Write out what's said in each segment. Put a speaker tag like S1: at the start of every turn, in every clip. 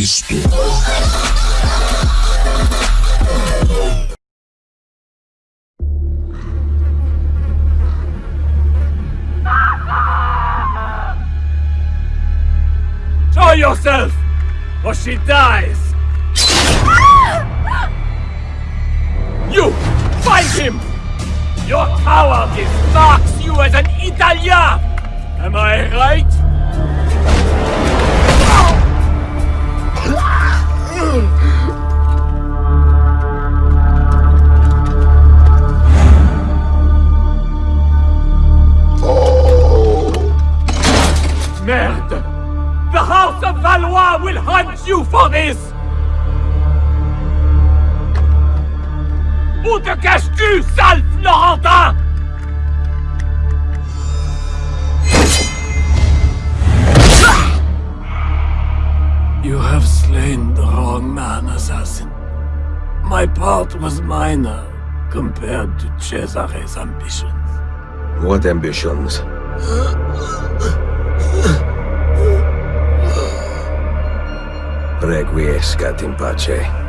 S1: Cristo.
S2: Show yourself! Or she dies! You! Find him! Your cowardice marks you as an Italien! Am I right? My part was minor compared to Cesare's ambitions.
S3: What ambitions? Requiescat in pace.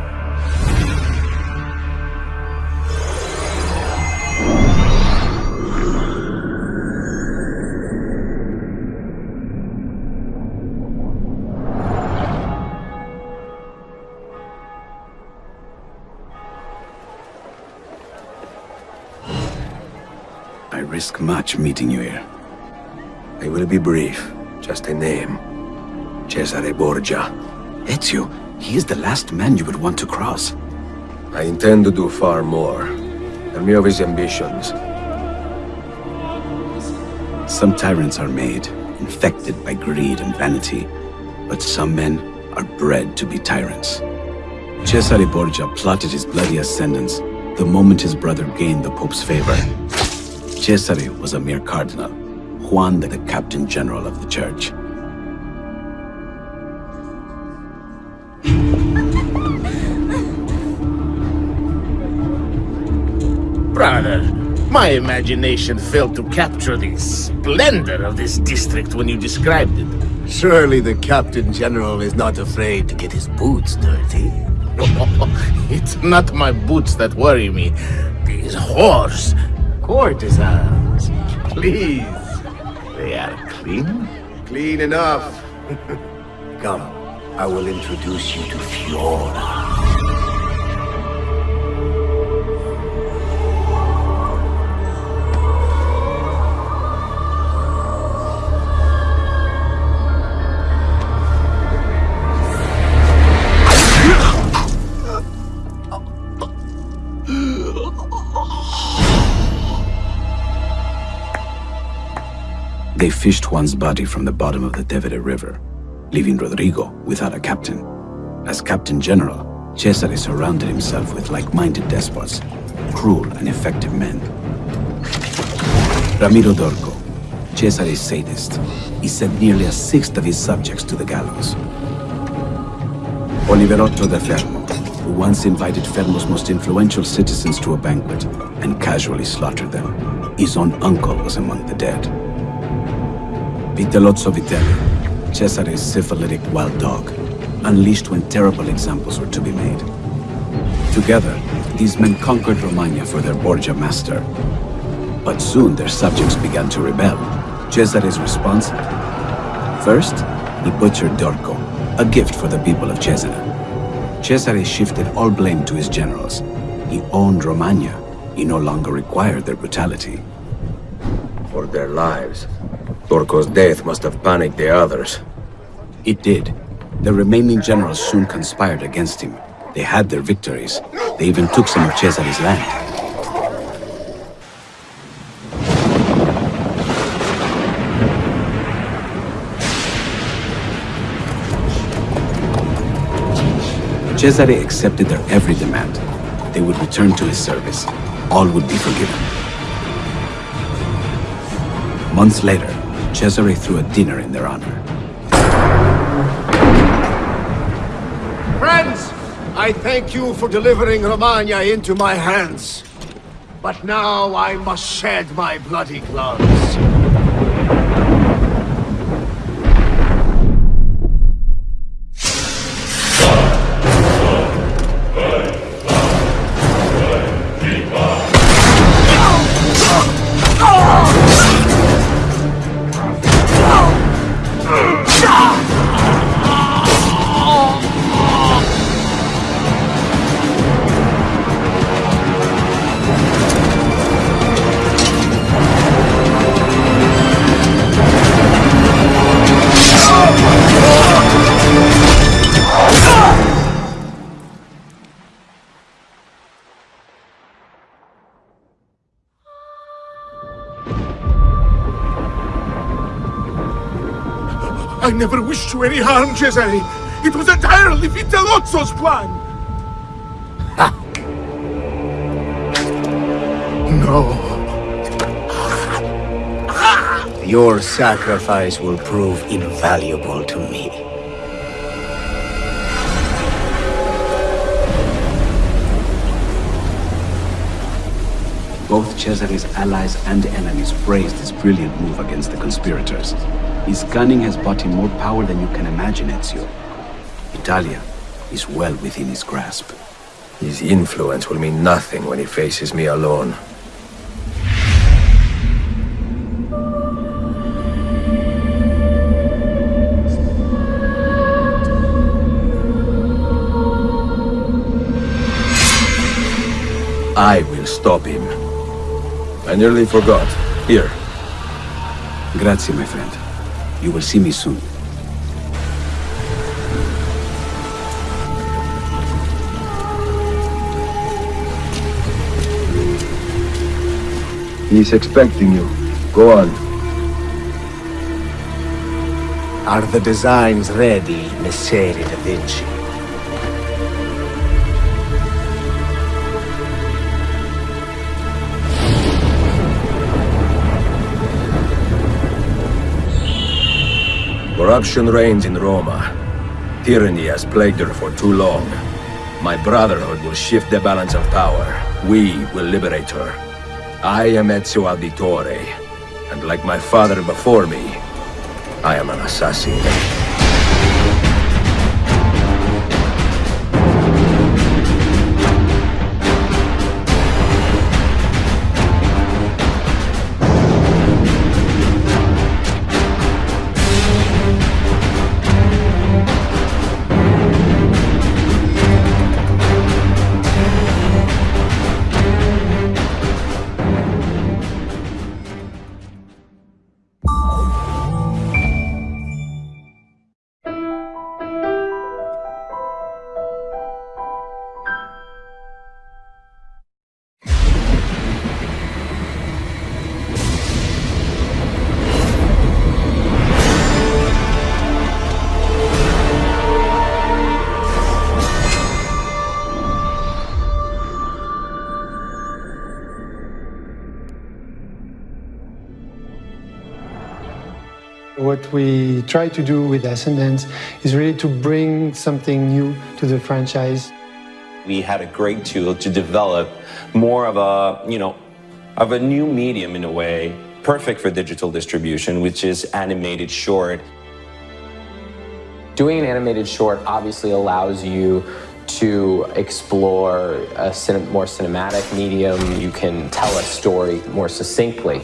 S4: Risk much meeting you here.
S3: I will be brief. Just a name. Cesare Borgia.
S4: Ezio, he is the last man you would want to cross.
S3: I intend to do far more. Tell me of his ambitions.
S4: Some tyrants are made, infected by greed and vanity. But some men are bred to be tyrants. Cesare Borgia plotted his bloody ascendance the moment his brother gained the Pope's favor. Cesare was a mere cardinal, Juan the captain general of the church.
S5: Brother, my imagination failed to capture the splendor of this district when you described it.
S6: Surely the Captain General is not afraid to get his boots dirty.
S5: it's not my boots that worry me. These whores.
S6: Courtesans, please.
S5: They are clean?
S6: Clean enough. Come, I will introduce you to Fiora.
S4: They fished Juan's body from the bottom of the Tevere River, leaving Rodrigo without a captain. As Captain General, Cesare surrounded himself with like-minded despots, cruel and effective men. Ramiro Dorco, Cesare's sadist, he sent nearly a sixth of his subjects to the gallows. Oliverotto da Fermo, who once invited Fermo's most influential citizens to a banquet and casually slaughtered them. His own uncle was among the dead. Vitellozzo Vitelli, Cesare's syphilitic wild dog, unleashed when terrible examples were to be made. Together, these men conquered Romagna for their Borgia master. But soon their subjects began to rebel. Cesare's response? First, he butchered Dorco, a gift for the people of Cesena. Cesare shifted all blame to his generals. He owned Romagna. He no longer required their brutality.
S3: For their lives. Dorco's death must have panicked the others.
S4: It did. The remaining generals soon conspired against him. They had their victories. They even took some of Cesare's land. Cesare accepted their every demand. They would return to his service. All would be forgiven. Months later, Cesare threw a dinner in their honor.
S6: Friends, I thank you for delivering Romagna into my hands. But now I must shed my bloody gloves.
S1: I never wished you any harm, Cesare. It was entirely Vitellozzo's plan. no.
S6: Your sacrifice will prove invaluable to me.
S4: Both Cesare's allies and enemies praised his brilliant move against the conspirators. His cunning has bought him more power than you can imagine, Ezio. Italia is well within his grasp.
S3: His influence will mean nothing when he faces me alone. I will stop him. I nearly forgot. Here.
S4: Grazie, my friend. You will see me soon.
S3: He's expecting you. Go on.
S6: Are the designs ready, Messere da Vinci?
S3: Corruption reigns in Roma. Tyranny has plagued her for too long. My Brotherhood will shift the balance of power. We will liberate her. I am Ezio Auditore, and like my father before me, I am an assassin.
S7: What we try to do with Ascendance is really to bring something new to the franchise.
S8: We had a great tool to develop more of a, you know, of a new medium in a way, perfect for digital distribution, which is animated short.
S9: Doing an animated short obviously allows you to explore a cin more cinematic medium. You can tell a story more succinctly.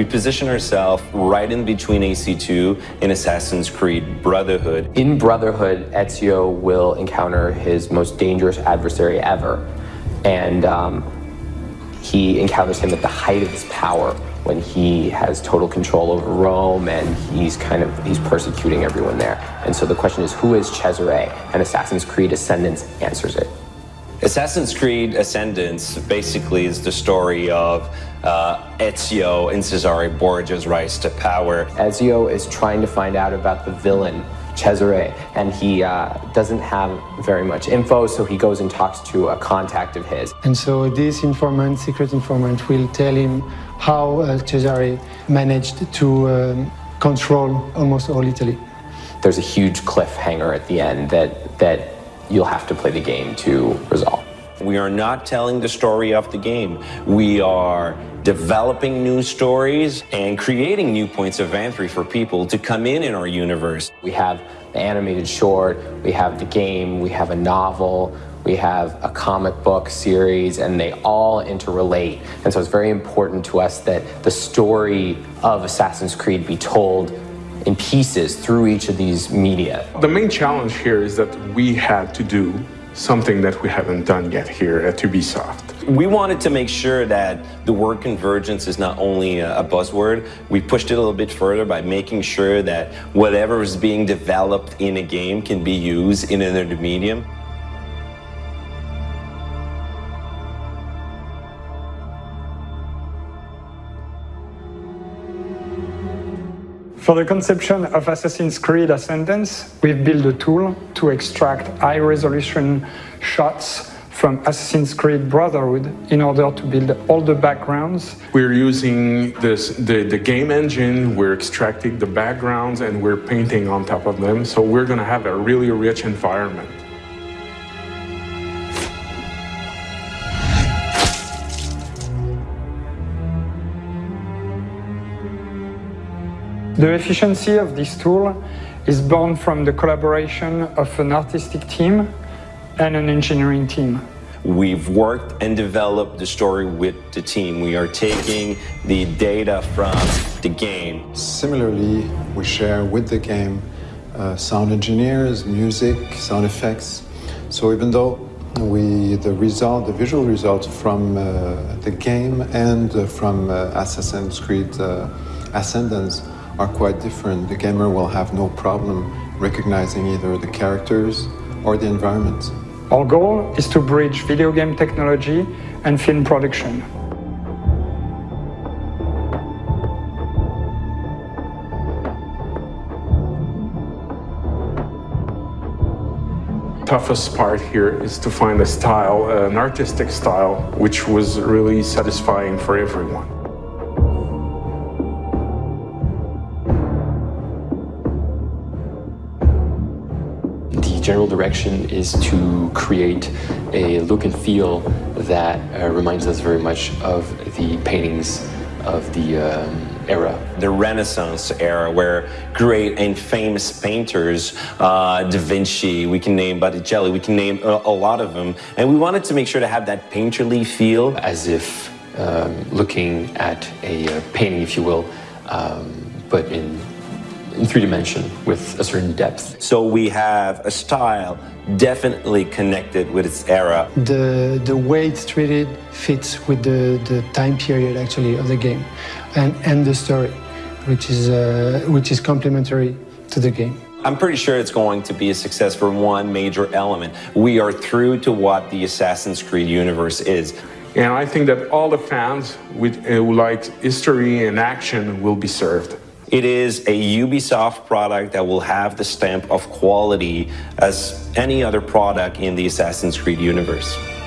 S8: We position ourselves right in between AC2 and Assassin's Creed Brotherhood.
S9: In Brotherhood, Ezio will encounter his most dangerous adversary ever. And um, he encounters him at the height of his power when he has total control over Rome and he's kind of he's persecuting everyone there. And so the question is, who is Cesare? And Assassin's Creed Ascendance answers it.
S8: Assassin's Creed Ascendance basically is the story of uh, Ezio and Cesare Borgia's rise to power.
S9: Ezio is trying to find out about the villain, Cesare, and he uh, doesn't have very much info, so he goes and talks to a contact of his.
S7: And so this informant, secret informant, will tell him how uh, Cesare managed to um, control almost all Italy.
S9: There's a huge cliffhanger at the end that, that you'll have to play the game to resolve.
S8: We are not telling the story of the game. We are developing new stories and creating new points of entry for people to come in in our universe.
S9: We have the animated short, we have the game, we have a novel, we have a comic book series, and they all interrelate. And so it's very important to us that the story of Assassin's Creed be told in pieces through each of these media.
S1: The main challenge here is that we had to do something that we haven't done yet here at Ubisoft.
S8: We wanted to make sure that the word convergence is not only a buzzword, we pushed it a little bit further by making sure that whatever is being developed in a game can be used in another medium.
S10: For the conception of Assassin's Creed Ascendance, we've built a tool to extract high-resolution shots from Assassin's Creed Brotherhood in order to build all the backgrounds.
S1: We're using this, the, the game engine, we're extracting the backgrounds and we're painting on top of them. So we're gonna have a really rich environment.
S10: The efficiency of this tool is born from the collaboration of an artistic team and an engineering team.
S8: We've worked and developed the story with the team. We are taking the data from the game.
S11: Similarly, we share with the game uh, sound engineers, music, sound effects. So even though we the result, the visual results from uh, the game and uh, from uh, Assassin's Creed uh, Ascendance are quite different, the gamer will have no problem recognizing either the characters or the environment.
S10: Our goal is to bridge video game technology and film production.
S1: toughest part here is to find a style, an artistic style, which was really satisfying for everyone.
S9: General direction is to create a look and feel that uh, reminds us very much of the paintings of the um, era.
S8: The Renaissance era, where great and famous painters, uh, Da Vinci, we can name Botticelli, we can name a, a, lot of them, and we wanted to make sure to have that painterly feel.
S9: As if um, looking at a uh, painting, if you will, um, but in in three dimension with a certain depth.
S8: So we have a style definitely connected with its era.
S7: The, the way it's treated fits with the, the time period actually of the game and, and the story, which is, uh, which is complementary to the game.
S8: I'm pretty sure it's going to be a success for one major element. We are through to what the Assassin's Creed universe is.
S1: And I think that all the fans with, uh, who like history and action will be served.
S8: It is a Ubisoft product that will have the stamp of quality as any other product in the Assassin's Creed universe.